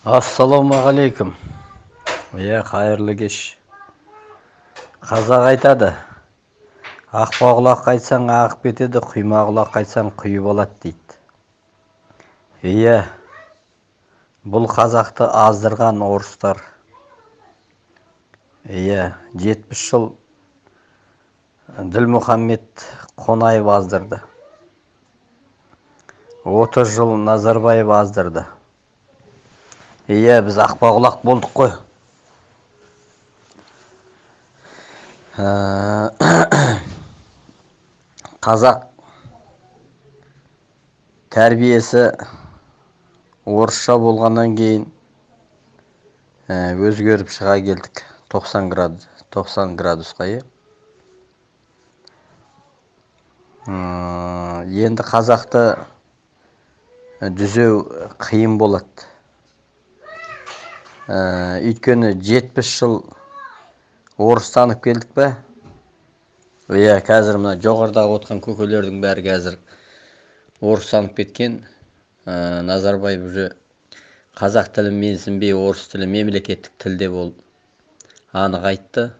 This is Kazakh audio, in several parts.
ассалаумағалейкум. Иә қайырлы кеш. Қазақ айтады. Ақпа құлақ айтсаң ағып кетеді құйма құлақ айтсаң құйып алады дейді. Иә бұл қазақты аздырған орыстар. Иә жетпіс жыл ділмұхаммед қонаев аздырды. Отыз жыл назарбаев аздырды. Иә біз ақпа құлақ болдық қой. Қазақ тәрбиесі орысша болғаннан кейін өзгеріп шыға келдік. 90 градус 90 градусқа иә енді қазақты дүзеу қиын болады. Өйткені жетпіс жыл орыстанып келдік пе? Иә қазір мына жоғарыдағы отырған көкелердің бәрі қазір орыстанып кеткен. Назарбаев уже қазақ тілі менсінбей орыс тілі мемлекеттік тілде бол анық айтты.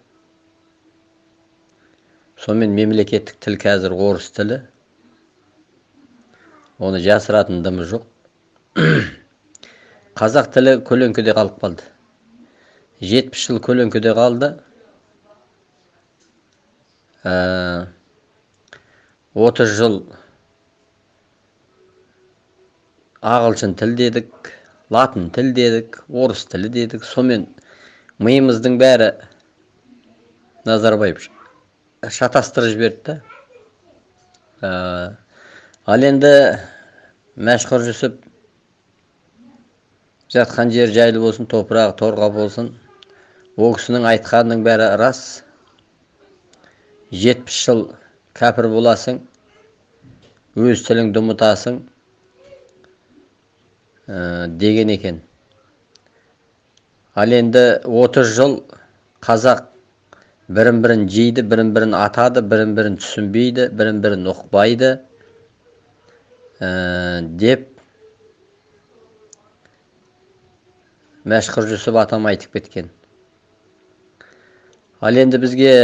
Сонымен мемлекеттік тіл қазір орыс тілі. Оны жасыратын дымы жоқ. Қазақ тілі көлеңкеде қалып қалды. Жетпіс жыл көлеңкеде қалды. Отыз жыл ағылшын тіл дедік латын тіл дедік орыс тілі дедік. Сонымен миымыздың бәрі назарбаев шатастырып жіберді да. Ал енді мәшһүр жүсіп жатқан жер жайлы болсын топырағы торға болсын ол кісінің айтқанының бәрі рас. Жетпіс жыл кәпір боласың өз тіліңді ұмытасың ә, деген екен. Ал енді 30 жыл қазақ бірін бірін жейді бірін бірін атады бірін бірін түсінбейді бірін бірін ұқпайды ә, деп мәшһүр жүсіп атам айтып кеткен. Ал енді бізге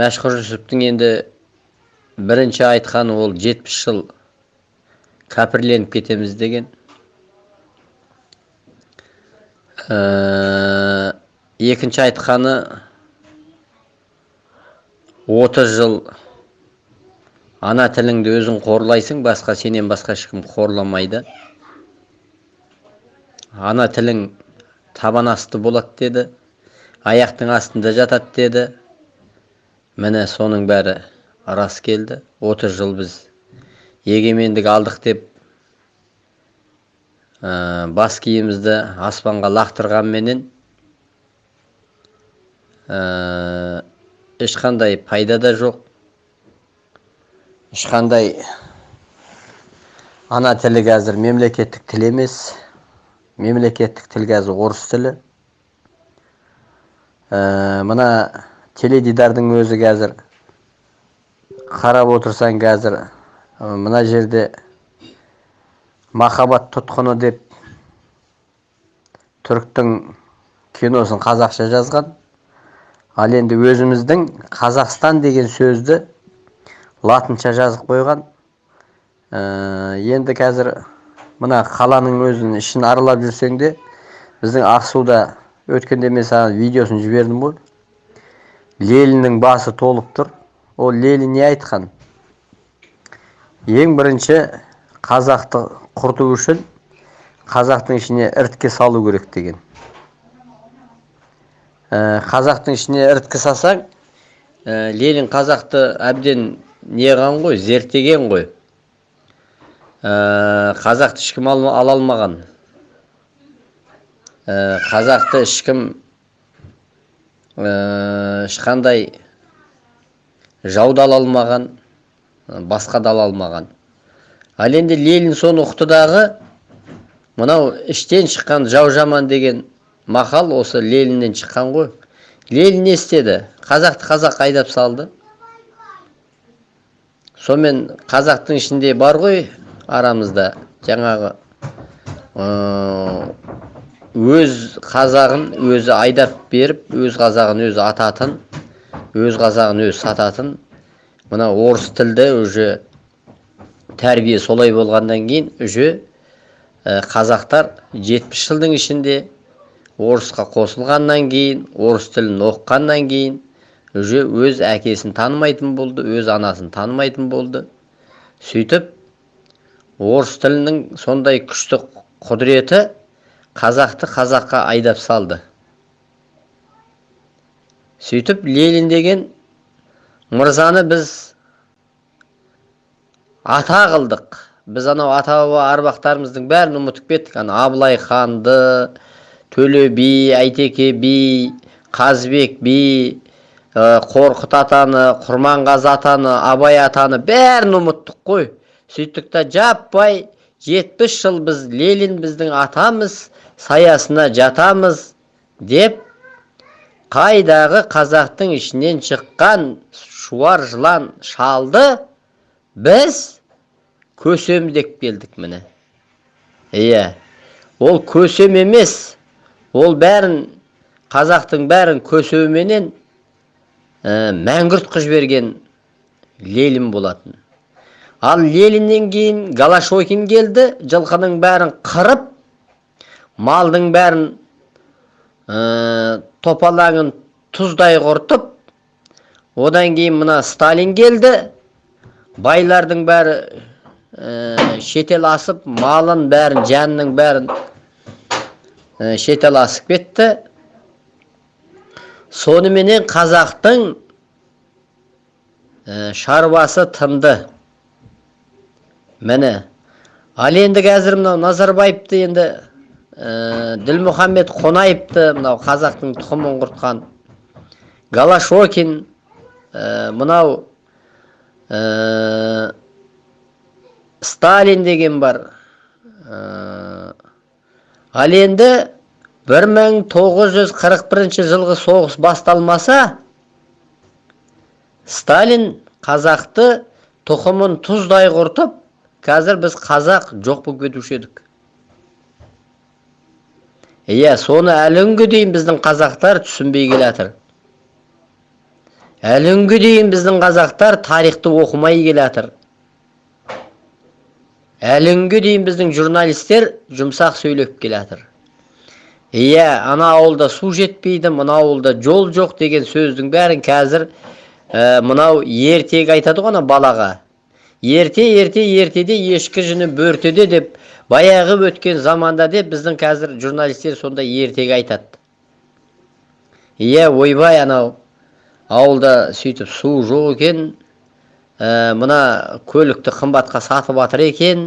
мәшһүр жүсіптің енді бірінші айтқаны ол жетпіс жыл кәпірленіп кетеміз деген. Ә, екінші айтқаны отыз жыл ана тіліңді өзің қорлайсың басқа сенен басқа ешкім қорламайды. Ана тілің табан асты болады деді аяқтың астында жатады деді. Міне соның бәрі рас келді. 30 жыл біз егемендік алдық деп ә, бас киімізді аспанға лақтырғанменен ә, ешқандай пайда да жоқ. Ешқандай ана тілі қазір мемлекеттік тіл емес. Мемлекеттік тіл қазір орыс тілі. Ә, мына теледидардың өзі қазір қарап отырсаң қазір мына жерде махаббат тұтқыны деп түріктің киносын қазақша жазған. Ал енді өзіміздің қазақстан деген сөзді латынша жазып қойған. Ә, енді қазір мына қаланың өзін ішін аралап жүрсең де біздің ақсуда өткенде мен саған видеосын жібердім ғой. Лениннің басы толып тұр. Ол ленин не айтқан? Ең бірінші қазақты құрту үшін қазақтың ішіне іріткі салу керек деген. Ә, қазақтың ішіне іріткі салсаң ә, ленин қазақты әбден неған ғой зерттеген ғой. Қазақты ешкім ала алмаған. Э, қазақты ешкім э, ешқандай жауды ала алмаған басқа да ала алмаған. Ал енді ленин соны ұқты дағы мынау іштен шыққан жау жаман деген мақал осы лениннен шыққан ғой. Ленин не істеді? Қазақты қазақ айдап салды. Сонымен қазақтың ішінде бар ғой арамызда жаңағы өз қазағын өзі айдап беріп өз қазағын өзі ататын өз қазағын өзі сататын мына орыс тілді уже тәрбие солай болғаннан кейін уже қазақтар жетпіс жылдың ішінде орысқа қосылғаннан кейін орыс тілін оқығаннан кейін уже өз әкесін танымайтын болды өз анасын танымайтын болды. Сөйтіп орыс тілінің сондай күшті құдіреті қазақты қазаққа айдап салды. Сөйтіп ленин деген мырзаны біз ата қылдық. Біз анау ата баба арбақтарымыздың бәрін ұмытып кеттік. Ана абылай ханды төле би әйтеке би қазыбек би қорқыт атаны құрманғазы атаны абай атаны бәрін ұмыттық қой. Сөйттік та жаппай жетпіс жыл біз ленин біздің атамыз саясына жатамыз деп қайдағы қазақтың ішінен шыққан шуар жылан шалды біз көсем деп келдік міне. Иә ол көсем емес ол бәрін қазақтың бәрін көсеуменен ә, мәңгүрт қылып жіберген ленин болатын. Ал лениннен кейін галашокин келді жылқының бәрін қырып малдың бәрін ә, топалаңын тұздай құртып одан кейін мына сталин келді байлардың бәрі ә, шетел асып малын бәрін жанның бәрін ә, шетел асып кетті соныменен қазақтың ә, шаруасы тынды. Міне ал енді қазір мынау назарбаевты енді ә, ділмұхаммед қонаевты мынау қазақтың тұқымын құртқан галашокин ә, мынау ә, сталин деген бар. Ә, ал енді 1941 жылғы соғыс басталмаса сталин қазақты тұқымын тұздай құртып қазір біз қазақ жоқ болып кетуші едік. Иә соны әлі күнге дейін біздің қазақтар түсінбей келе жатыр әлі күнге дейін біздің қазақтар тарихты оқымай келе жатыр әлі күнге дейін біздің журналистер жұмсақ сөйлеп келе жатыр иә ана ауылда су жетпейді мына ауылда жол жоқ деген сөздің бәрін қазір ә, мынау ертегі айтады ғой ана балаға. Ерте ерте ертеде ешкі жүні бөртеде деп баяғы өткен заманда деп біздің қазір журналистер сондай ертегі айтады. Иә ойбай анау ауылда сөйтіп су жоқ екен ә, мына көлікті қымбатқа сатып жатыр екен.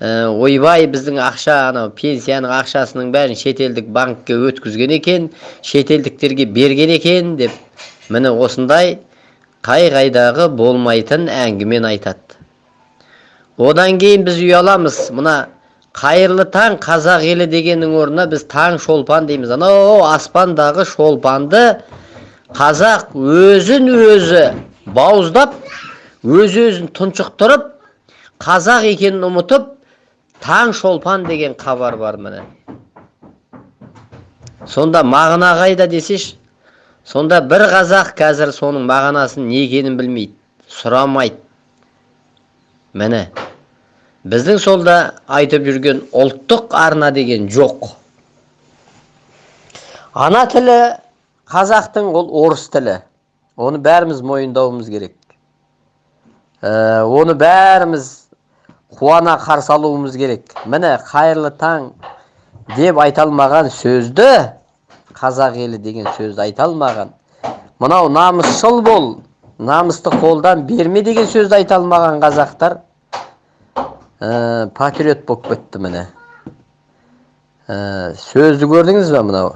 Ә, ойбай біздің ақша анау пенсияның ақшасының бәрін шетелдік банкке өткізген екен шетелдіктерге берген екен деп. Міне осындай қай қайдағы болмайтын әңгімені айтады. Одан кейін біз ұяламыз мына қайырлы таң қазақ елі дегеннің орнына біз таң шолпан дейміз. Анау аспандағы шолпанды қазақ өзін өзі бауыздап өз өзін тұншықтырып қазақ екенін ұмытып таң шолпан деген хабар бар міне. Сонда мағына қайда десеш сонда бір қазақ қазір соның мағынасын не екенін білмейді сұрамайды. Міне біздің солда айтып жүрген ұлттық арна деген жоқ. Ана тілі қазақтың ол орыс тілі. Оны бәріміз мойындауымыз керек. Ә, оны бәріміз қуана қарсы алуымыз керек. Міне қайырлы таң деп айта алмаған сөзді қазақ елі деген сөзді айта алмаған. Мынау намысшыл бол намысты қолдан берме деген сөзді айта алмаған қазақтар ә, патриот болып кетті міне. Ә, сөзді көрдіңіз ба мынау?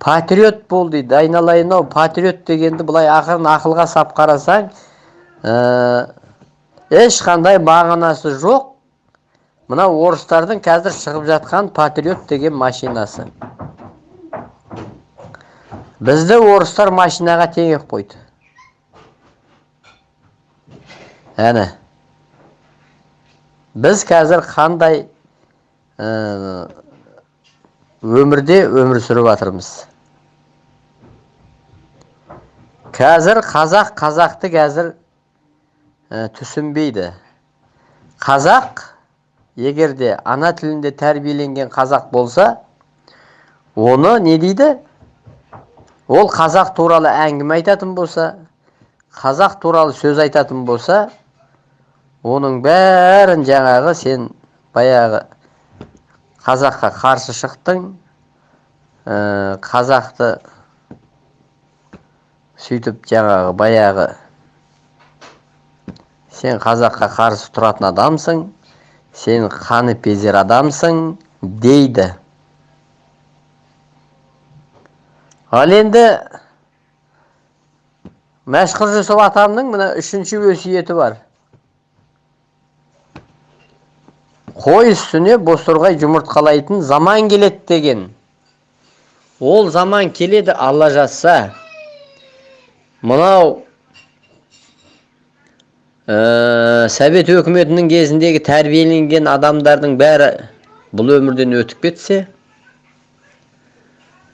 Патриот бол дейді айналайын ау патриот дегенді былай ақырын ақылға сап қарасаң ә, ешқандай мағынасы жоқ. Мына орыстардың қазір шығып жатқан патриот деген машинасы. Бізді орыстар машинаға теңеп қойды. Әне. Біз қазір қандай өмірде өмір сүріп жатырмыз қазір қазақ қазақты қазір түсінбейді. Қазақ егерде ана тілінде тәрбиеленген қазақ болса оны не дейді? Ол қазақ туралы әңгіме айтатын болса қазақ туралы сөз айтатын болса оның бәрін жаңағы сен баяғы қазаққа қарсы шықтың қазақты сөйтіп жаңағы баяғы сен қазаққа қарсы тұратын адамсың сен қаны безер адамсың дейді. Ал енді мәшһүр жүсіп атамның мына үшінші өсиеті бар. Қой үстіне бозторғай жұмыртқалайтын заман келеді деген. Ол заман келеді алла жазса мынау ә, совет өкіметінің кезіндегі тәрбиеленген адамдардың бәрі бұл өмірден өтіп кетсе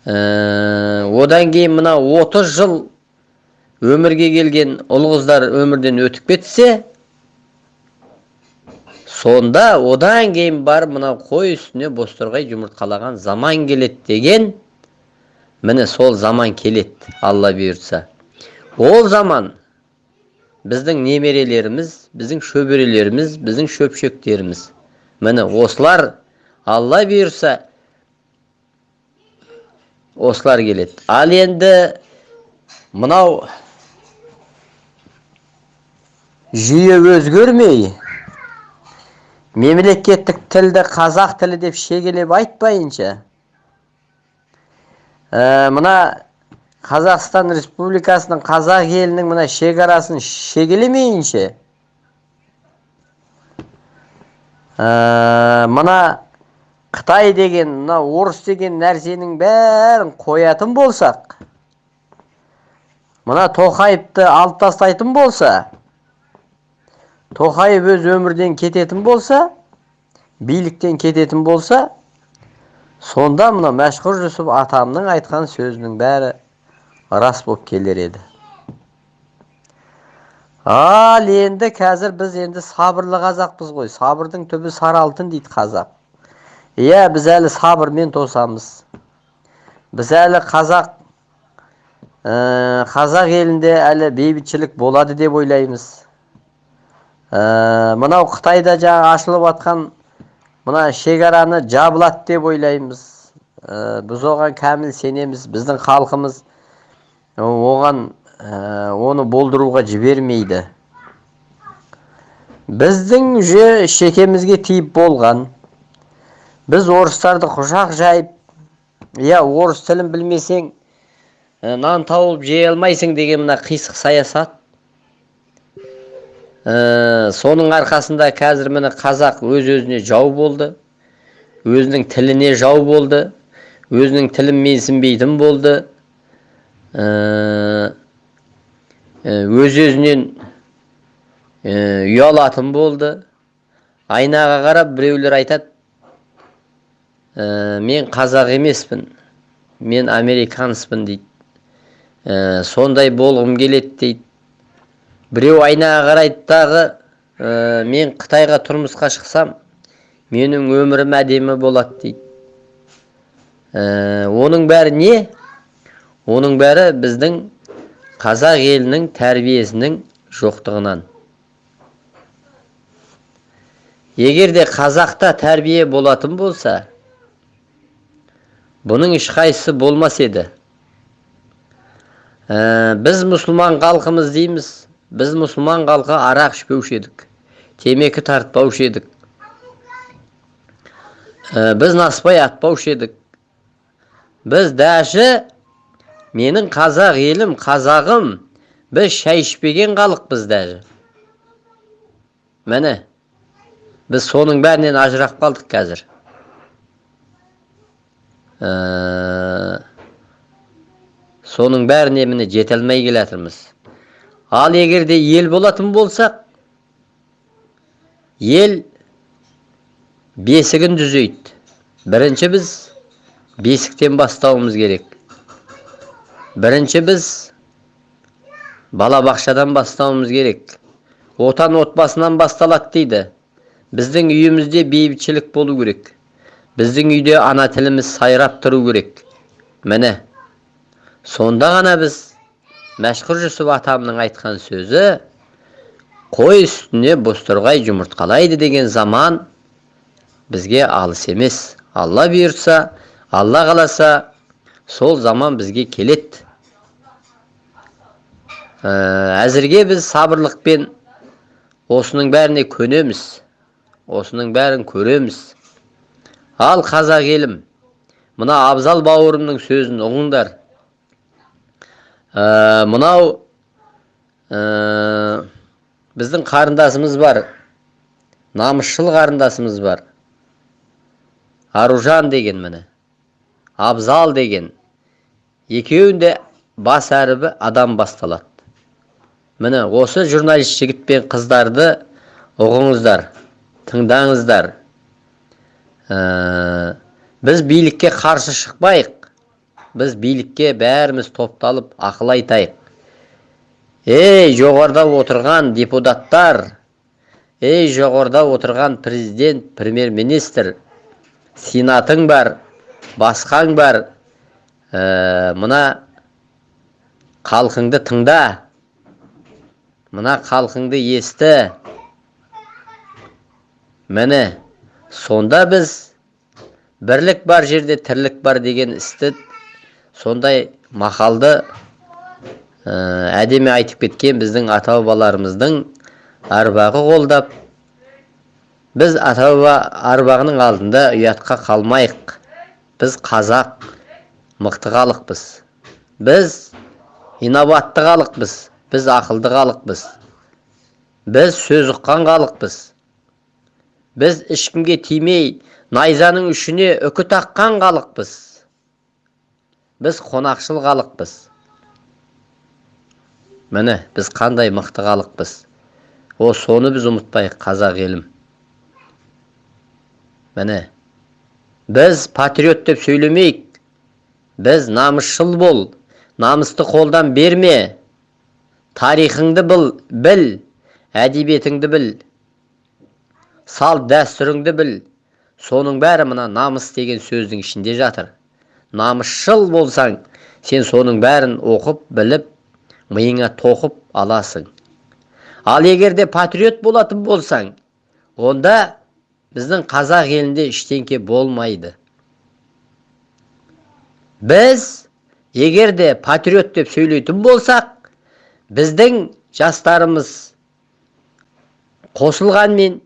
одан кейін мына 30 жыл өмірге келген ұл қыздар өмірден өтіп кетсе сонда одан кейін бар мына қой үстіне бозторғай жұмыртқалаған заман келеді деген міне сол заман келеді алла бұйыртса. Ол заман біздің немерелеріміз біздің шөберелеріміз біздің шөпшектеріміз. Міне осылар алла бұйырса осылар келеді. Ал енді мынау жүйе өзгермей мемлекеттік тілді қазақ тілі деп шегелеп айтпайынша ә, мына қазақстан республикасының қазақ елінің мына шекарасын шегелемейінше ә, мына қытай деген мына орыс деген нәрсенің бәрін қоятын болсақ мына тоқаевты алып тастайтын болса тоқаев өз өмірден кететін болса биліктен кететін болса сонда мына мәшһүр жүсіп атамның айтқан сөзінің бәрі рас болып келер еді. Ал енді қазір біз енді сабырлы қазақпыз ғой. Сабырдың түбі сары алтын дейді қазақ. Иә біз әлі сабырмен тосамыз. Біз әлі қазақ ә, қазақ елінде әлі бейбітшілік болады деп ойлаймыз. Ә, мынау қытайда жаңа ашылып жатқан мына шекараны жабылады деп ойлаймыз. Ә, біз оған кәміл сенеміз біздің халқымыз оған ә, оны болдыруға жібермейді. Біздің же шекемізге тиіп болған біз орыстарды құшақ жайып иә орыс тілін білмесең ә, нан тауып жей алмайсың деген мына қисық саясат. Ә, соның арқасында қазір міне қазақ өз өзіне жау болды өзінің тіліне жау болды өзінің тілін менсінбейтін болды. Өз өзінен ұялатын болды. Айнаға қарап біреулер айтады мен қазақ емеспін. Мен американспын дейді. Сондай болғым келеді дейді. Біреу айнаға қарайды дағы мен қытайға тұрмысқа шықсам менің өмірім әдемі болады дейді. Оның бәрі не? Оның бәрі біздің қазақ елінің тәрбиесінің жоқтығынан. Егер де қазақта тәрбие болатын болса бұның ешқайсысы болмас еді ә, біз мұсылман халқымыз дейміз біз мұсылман халқы арақ ішпеуші едік темекі тартпаушы едік ә, біз наспай атпаушы едік біз даже менің қазақ елім қазағым біз шай ішпеген халықпыз даже міне біз соның бәрінен ажырап қалдық қазір соның бәріне міне жете алмай келатырмыз. Ал егер де ел болатын болсақ ел бесігін түзейді. Бірінші біз бесіктен бастауымыз керек. Бірінші біз балабақшадан бастауымыз керек. Отан отбасынан басталады дейді. Біздің үйімізде бейбітшілік болу керек. Біздің үйде ана тіліміз сайрап тұру керек. Міне сонда ғана біз мәшһүр жүсіп атамның айтқан сөзі қой үстіне бозторғай жұмыртқалайды деген заман бізге алыс емес. Алла бұйыртса алла қаласа сол заман бізге келеді. Ә, әзірге біз сабырлықпен осының бәріне көнеміз осының бәрін көреміз. Ал қазақ елім мына абзал бауырымның сөзін ұғыңдар. Ә, мынау ә, біздің қарындасымыз бар намысшыл қарындасымыз бар. Аружан деген міне абзал деген екеуінде бас әрібі адам басталады. Міне осы журналист жігіт пен қыздарды ұғыңыздар тыңдаңыздар. Ә, біз билікке қарсы шықпайық. Біз билікке бәріміз топталып ақыл айтайық. Ей жоғарыда отырған депутаттар! Ей жоғарыда отырған президент премьер министр сенатың бар басқаң бар! Ә, мына халқыңды тыңда! Мына халқыңды есті! Міне сонда біз бірлік бар жерде тірлік бар деген істі сондай мақалды ә, әдемі айтып кеткен біздің ата бабаларымыздың арбағы қолдап біз ата баба арбағының алдында ұятқа қалмайық. Біз қазақ мықты халықпыз біз инабатты халықпыз біз ақылды халықпыз біз сөз ұққан халықпыз біз ешкімге тимей найзаның ұшіне үкі таққан халықпыз біз қонақшыл халықпыз міне біз қандай мықты халықпыз о соны біз ұмытпайық қазақ елім. Міне біз патриот деп сөйлемейік. Біз намысшыл бол намысты қолдан берме. Тарихыңды біл әдебиетіңді біл. Салт дәстүріңді біл. Соның бәрі мына намыс деген сөздің ішінде жатыр. Намысшыл болсаң сен соның бәрін оқып біліп миыңа тоқып аласың. Ал егер де патриот болатын болсаң онда біздің қазақ елінде ештеңке болмайды. Біз егер де патриот деп сөйлейтін болсақ біздің жастарымыз қосылғанмен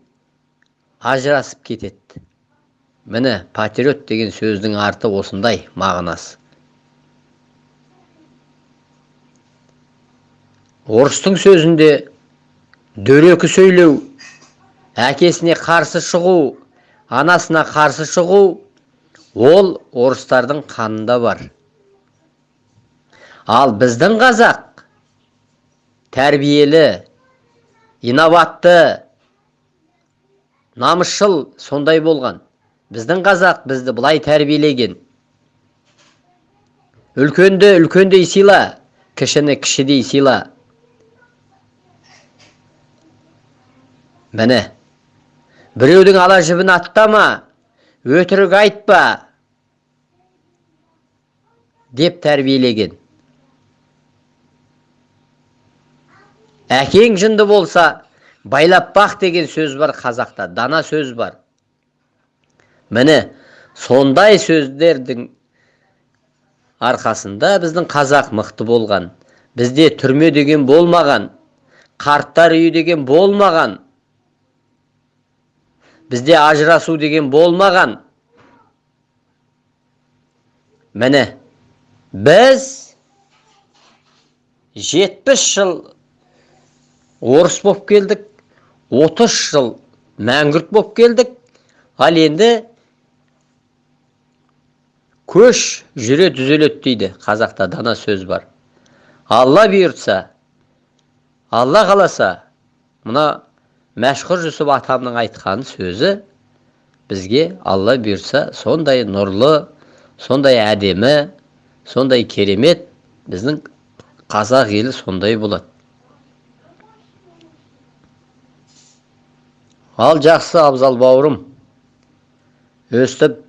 ажырасып кетеді. Міне патриот деген сөздің арты осындай мағынасы орыстың сөзінде дөрекі сөйлеу әкесіне қарсы шығу анасына қарсы шығу ол орыстардың қанында бар. Ал біздің қазақ тәрбиелі инабатты намысшыл сондай болған. Біздің қазақ бізді былай тәрбиелеген. Үлкенді үлкендей сыйла кішіні кішідей сыйла. Міне біреудің ала жібін аттама өтірік айтпа деп тәрбиелеген. Әкең жынды болса байлап бақ деген сөз бар қазақта дана сөз бар міне сондай сөздердің арқасында біздің қазақ мықты болған бізде түрме деген болмаған қарттар үйі деген болмаған бізде ажырасу деген болмаған міне біз жетпіс жыл орыс болып келдік 30 жыл мәңгүрт болып келдік. Ал енді көш жүре түзеледі дейді қазақта дана сөз бар. Алла бұйыртса алла қаласа мына мәшһүр жүсіп атамның айтқан сөзі бізге алла бұйырса сондай нұрлы сондай әдемі сондай керемет біздің қазақ елі сондай болады. Ал жақсы абзал бауырым. Өстіп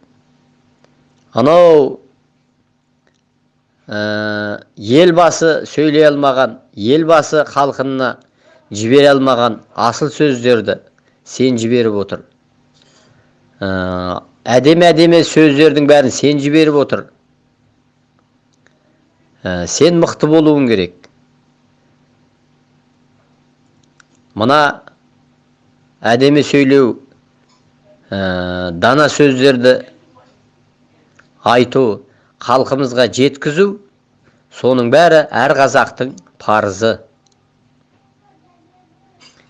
анау ә, елбасы сөйлей алмаған елбасы халқына жібере алмаған асыл сөздерді сен жіберіп отыр. Ә, әдемі әдемі сөздердің бәрін сен жіберіп отыр. Ә, сен мықты болуың керек. Мына әдемі сөйлеу ә, дана сөздерді айту халқымызға жеткізу соның бәрі әр қазақтың парызы.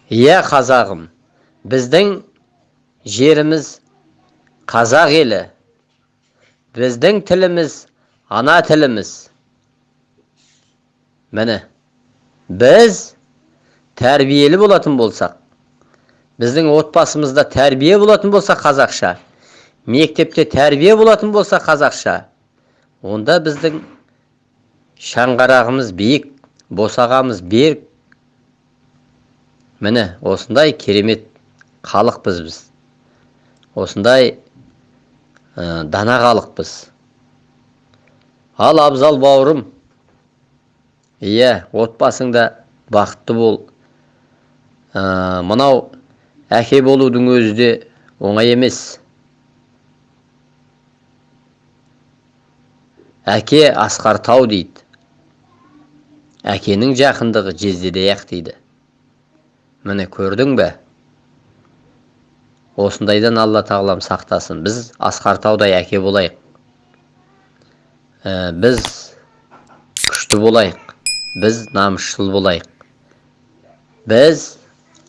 Иә қазағым біздің жеріміз қазақ елі біздің тіліміз ана тіліміз. Міне біз тәрбиелі болатын болсақ біздің отбасымызда тәрбие болатын болса қазақша мектепте тәрбие болатын болса қазақша онда біздің шаңғарағымыз биік босағамыз берік. Міне осындай керемет халықпыз біз. Осындай ә, дана халықпыз ал абзал бауырым иә отбасыңда бақытты бол. Ә, мынау әке болудың өзі де оңай емес. Әке асқар тау дейді. Әкенің жақындығы жездедей ақ дейді. Міне көрдің бе? Осындайдан алла тағалам сақтасын. Біз асқар таудай әке болайық. Ә, біз күшті болайық. Біз намысшыл болайық. Біз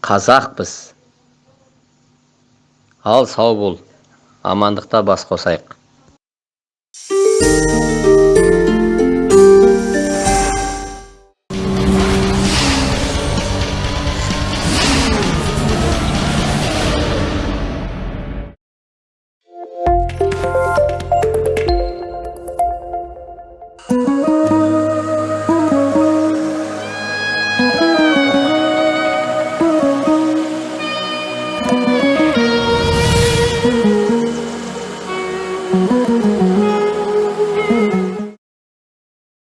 қазақпыз. Ал сау бол. Амандықта бас қосайық.